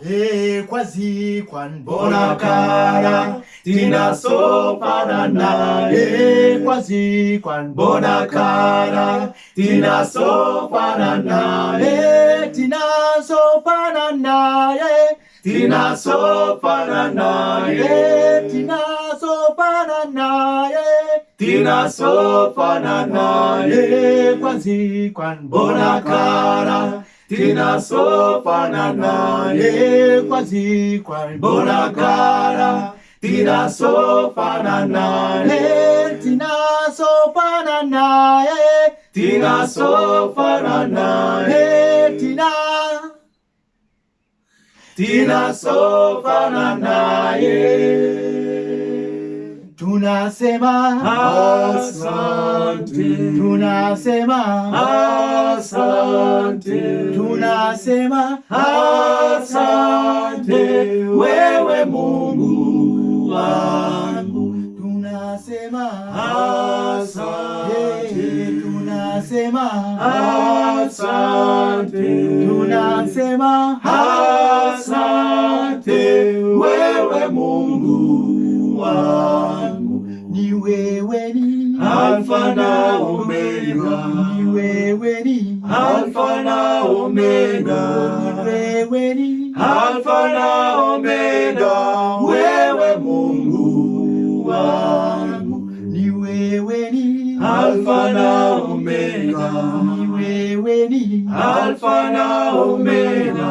ekwazikwan bonakala tinasofanana ekwazikwan bonakala tinasofanana eh, e tinasofanana eh, e tinasofanana e tinasofanana e tinasofanana e kwazikwan bonakala E kwazi kwa Bona kara. Tinasofanana sofanana tinasofanana kwazi tinasofanana Bona tina. Tinasofanana E tina sofanana e tina sofanana E tina tina sofanana Tunasema Asante. Tunasema Asante Tunasema Asante wewe Mungu wangu. Tunasema Asante. Tunasema Asante. Tunasema Asante wewe Mungu wangu. Ni wewe ni Alfa na Omega. Ni wewe ni Alfa na Omega. Ni wewe ni Alfa na Omega wewe Mungu wangu. Ni wewe ni. Alfa na Omega Ni wewe ni. Alfa na Omega